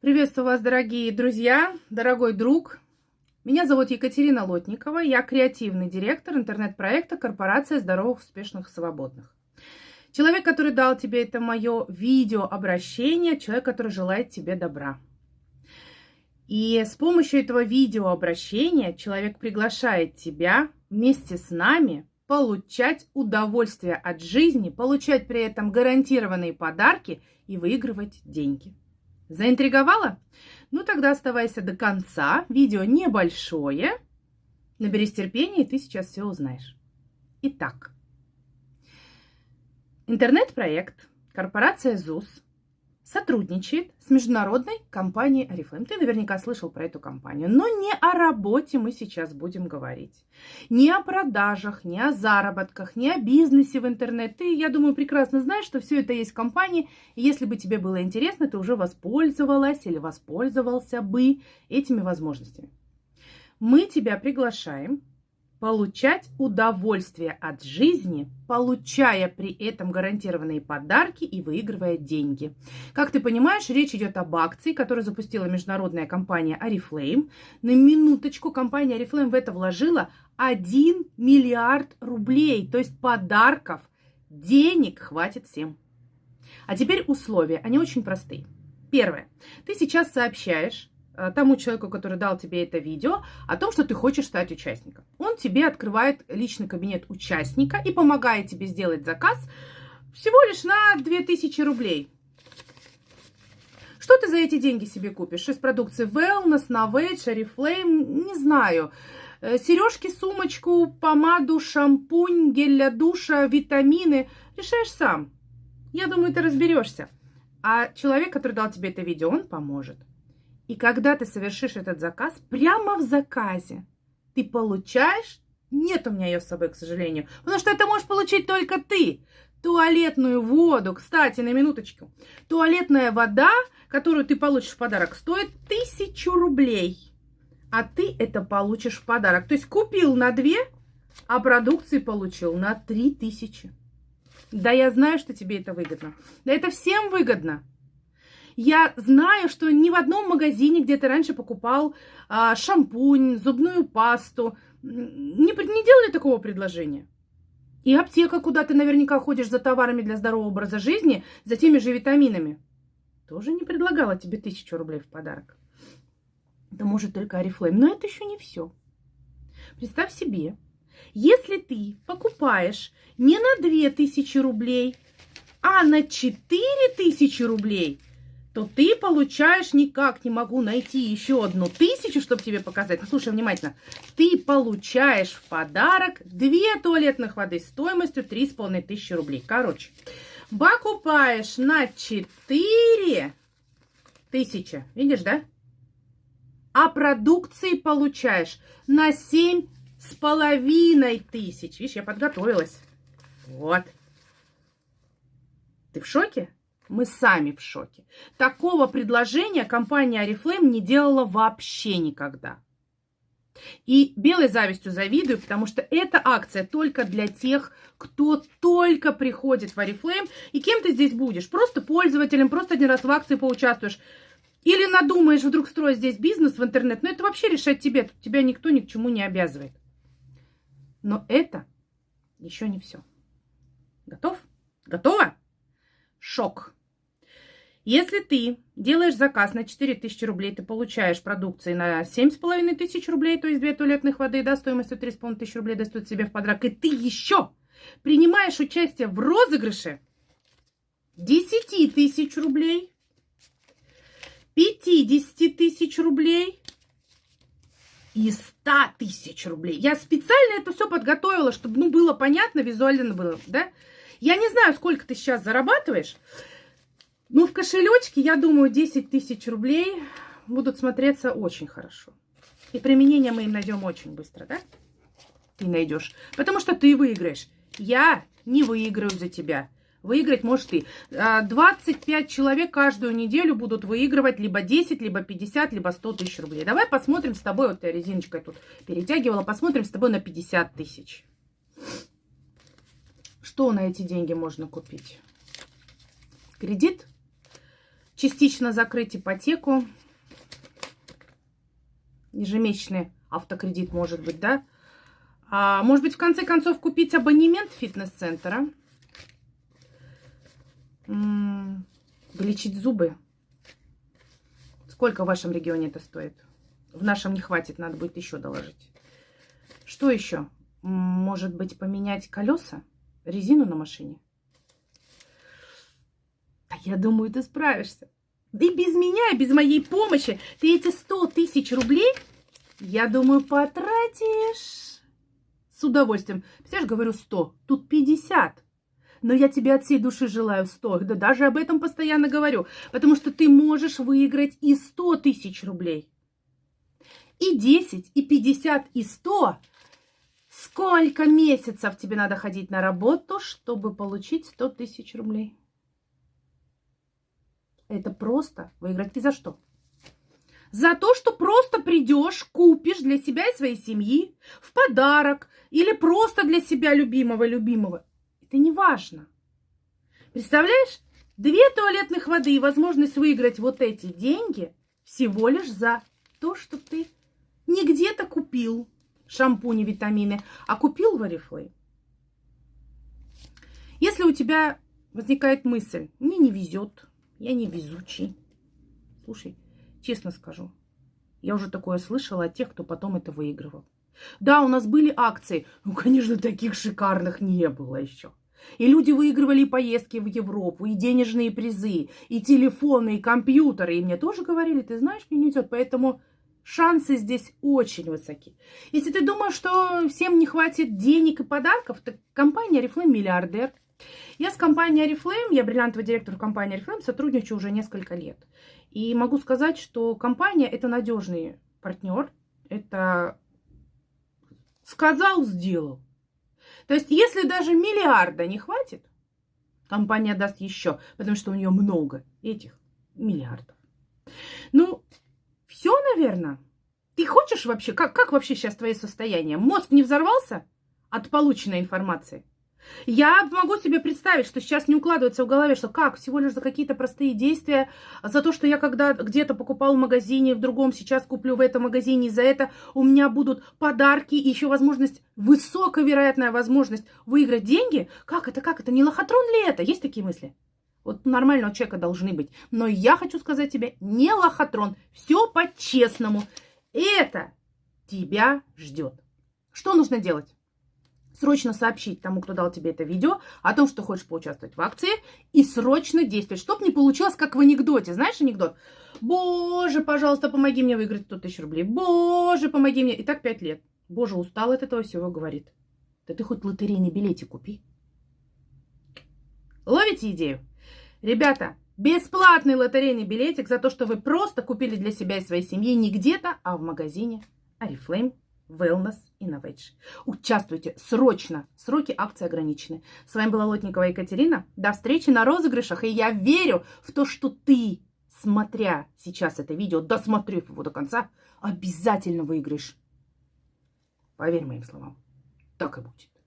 Приветствую вас, дорогие друзья, дорогой друг. Меня зовут Екатерина Лотникова, я креативный директор интернет-проекта «Корпорация здоровых, успешных, свободных». Человек, который дал тебе это мое видеообращение, человек, который желает тебе добра. И с помощью этого видеообращения человек приглашает тебя вместе с нами получать удовольствие от жизни, получать при этом гарантированные подарки и выигрывать деньги. Заинтриговала? Ну тогда оставайся до конца. Видео небольшое. Наберись терпения, и ты сейчас все узнаешь. Итак, интернет-проект корпорация ЗУС сотрудничает с международной компанией Oriflame. Ты наверняка слышал про эту компанию. Но не о работе мы сейчас будем говорить. Не о продажах, не о заработках, не о бизнесе в интернет. Ты, я думаю, прекрасно знаешь, что все это есть в компании. И если бы тебе было интересно, ты уже воспользовалась или воспользовался бы этими возможностями. Мы тебя приглашаем получать удовольствие от жизни, получая при этом гарантированные подарки и выигрывая деньги. Как ты понимаешь, речь идет об акции, которую запустила международная компания Oriflame. На минуточку компания Oriflame в это вложила 1 миллиард рублей, то есть подарков, денег хватит всем. А теперь условия, они очень простые. Первое. Ты сейчас сообщаешь тому человеку, который дал тебе это видео, о том, что ты хочешь стать участником. Он тебе открывает личный кабинет участника и помогает тебе сделать заказ всего лишь на 2000 рублей. Что ты за эти деньги себе купишь? Из продукции Wellness, Novage, Oriflame, не знаю. Э, Сережки, сумочку, помаду, шампунь, гель для душа, витамины. Решаешь сам. Я думаю, ты разберешься. А человек, который дал тебе это видео, он поможет. И когда ты совершишь этот заказ, прямо в заказе ты получаешь, нет у меня ее с собой, к сожалению, потому что это можешь получить только ты, туалетную воду. Кстати, на минуточку. Туалетная вода, которую ты получишь в подарок, стоит тысячу рублей. А ты это получишь в подарок. То есть купил на две, а продукции получил на три тысячи. Да я знаю, что тебе это выгодно. Да это всем выгодно. Я знаю, что ни в одном магазине, где ты раньше покупал а, шампунь, зубную пасту, не, не делали такого предложения. И аптека, куда ты наверняка ходишь за товарами для здорового образа жизни, за теми же витаминами, тоже не предлагала тебе тысячу рублей в подарок. Это может только Арифлейм. Но это еще не все. Представь себе, если ты покупаешь не на 2000 рублей, а на 4000 рублей – то ты получаешь, никак не могу найти еще одну тысячу, чтобы тебе показать. Послушай внимательно. Ты получаешь в подарок две туалетных воды стоимостью 3,5 тысячи рублей. Короче, покупаешь на 4 тысячи. Видишь, да? А продукции получаешь на 7 с половиной тысяч. Видишь, я подготовилась. Вот. Ты в шоке? Мы сами в шоке. Такого предложения компания Oriflame не делала вообще никогда. И белой завистью завидую, потому что эта акция только для тех, кто только приходит в Oriflame. И кем ты здесь будешь? Просто пользователем, просто один раз в акции поучаствуешь. Или надумаешь вдруг строить здесь бизнес в интернет. Но это вообще решать тебе. Тут тебя никто ни к чему не обязывает. Но это еще не все. Готов? Готова? Шок. Если ты делаешь заказ на 4000 рублей, ты получаешь продукции на 7500 тысяч рублей, то есть две туалетных воды, да, стоимостью 3,5 тысяч рублей достают себе в подарок, и ты еще принимаешь участие в розыгрыше 10 тысяч рублей, 50 тысяч рублей и 100 тысяч рублей. Я специально это все подготовила, чтобы ну, было понятно, визуально было, да? Я не знаю, сколько ты сейчас зарабатываешь, ну, в кошелечке, я думаю, 10 тысяч рублей будут смотреться очень хорошо. И применение мы им найдем очень быстро, да? Ты найдешь. Потому что ты выиграешь. Я не выиграю за тебя. Выиграть можешь ты. 25 а, человек каждую неделю будут выигрывать либо 10, либо 50, либо 100 тысяч рублей. Давай посмотрим с тобой, вот я резиночкой тут перетягивала, посмотрим с тобой на 50 тысяч. Что на эти деньги можно купить? Кредит? Частично закрыть ипотеку, ежемесячный автокредит, может быть, да? А, может быть, в конце концов, купить абонемент фитнес-центра, вылечить зубы. Сколько в вашем регионе это стоит? В нашем не хватит, надо будет еще доложить. Что еще? Может быть, поменять колеса, резину на машине? Я думаю, ты справишься. И без меня, и без моей помощи ты эти 100 тысяч рублей, я думаю, потратишь с удовольствием. Представляешь, говорю 100, тут 50. Но я тебе от всей души желаю 100, да даже об этом постоянно говорю, потому что ты можешь выиграть и 100 тысяч рублей. И 10, и 50, и 100. Сколько месяцев тебе надо ходить на работу, чтобы получить 100 тысяч рублей? Это просто выиграть. И за что? За то, что просто придешь, купишь для себя и своей семьи в подарок или просто для себя любимого любимого. Это не важно. Представляешь? Две туалетных воды и возможность выиграть вот эти деньги всего лишь за то, что ты не где-то купил шампуни, витамины, а купил в Oriflame. Если у тебя возникает мысль, мне не везет, я не везучий. Слушай, честно скажу, я уже такое слышала от тех, кто потом это выигрывал. Да, у нас были акции, ну, конечно, таких шикарных не было еще. И люди выигрывали поездки в Европу, и денежные призы, и телефоны, и компьютеры. И мне тоже говорили, ты знаешь, мне не идет, поэтому шансы здесь очень высоки. Если ты думаешь, что всем не хватит денег и подарков, то компания Oriflame миллиардер. Я с компанией Oriflame, я бриллиантовый директор компании Oriflame, сотрудничаю уже несколько лет. И могу сказать, что компания это надежный партнер. Это сказал, сделал. То есть, если даже миллиарда не хватит, компания даст еще, потому что у нее много этих миллиардов. Ну, все, наверное. Ты хочешь вообще, как, как вообще сейчас твое состояние? Мозг не взорвался от полученной информации? Я могу себе представить, что сейчас не укладывается в голове, что как, всего лишь за какие-то простые действия, за то, что я когда где-то покупал в магазине, в другом сейчас куплю в этом магазине, за это у меня будут подарки и еще возможность, высоковероятная возможность выиграть деньги. Как это, как это, не лохотрон ли это? Есть такие мысли? Вот нормального человека должны быть. Но я хочу сказать тебе, не лохотрон, все по-честному. Это тебя ждет. Что нужно делать? Срочно сообщить тому, кто дал тебе это видео, о том, что хочешь поучаствовать в акции, и срочно действовать, чтобы не получилось, как в анекдоте. Знаешь анекдот? Боже, пожалуйста, помоги мне выиграть 100 тысяч рублей. Боже, помоги мне. И так 5 лет. Боже, устал от этого всего, говорит. Да ты хоть лотерейный билетик купи. Ловите идею? Ребята, бесплатный лотерейный билетик за то, что вы просто купили для себя и своей семьи не где-то, а в магазине Арифлейм Wellness Innovation. Участвуйте срочно. Сроки акции ограничены. С вами была Лотникова Екатерина. До встречи на розыгрышах. И я верю в то, что ты, смотря сейчас это видео, досмотрев его до конца, обязательно выиграешь. Поверь моим словам. Так и будет.